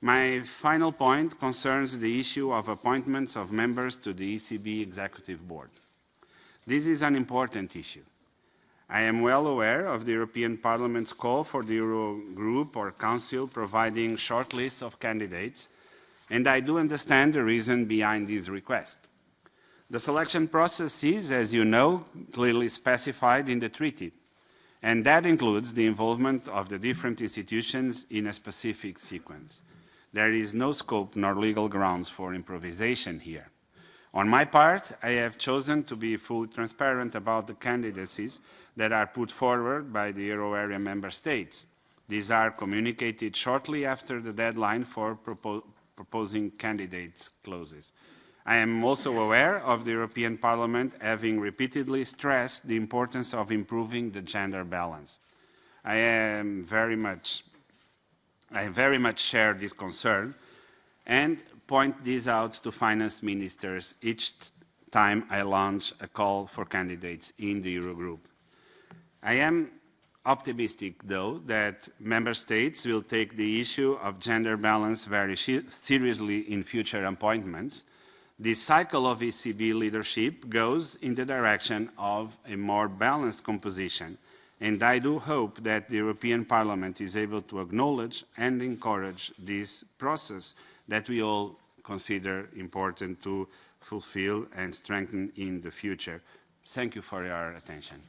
My final point concerns the issue of appointments of members to the ECB Executive Board. This is an important issue. I am well aware of the European Parliament's call for the Eurogroup or Council providing short lists of candidates, and I do understand the reason behind this request. The selection process is, as you know, clearly specified in the treaty, and that includes the involvement of the different institutions in a specific sequence. There is no scope nor legal grounds for improvisation here. On my part, I have chosen to be fully transparent about the candidacies that are put forward by the euro area member states. These are communicated shortly after the deadline for propo proposing candidates closes. I am also aware of the European Parliament having repeatedly stressed the importance of improving the gender balance. I am very much, I very much share this concern and point this out to finance ministers each time I launch a call for candidates in the Eurogroup. I am optimistic, though, that member states will take the issue of gender balance very seriously in future appointments. This cycle of ECB leadership goes in the direction of a more balanced composition, and I do hope that the European Parliament is able to acknowledge and encourage this process that we all consider important to fulfill and strengthen in the future. Thank you for your attention.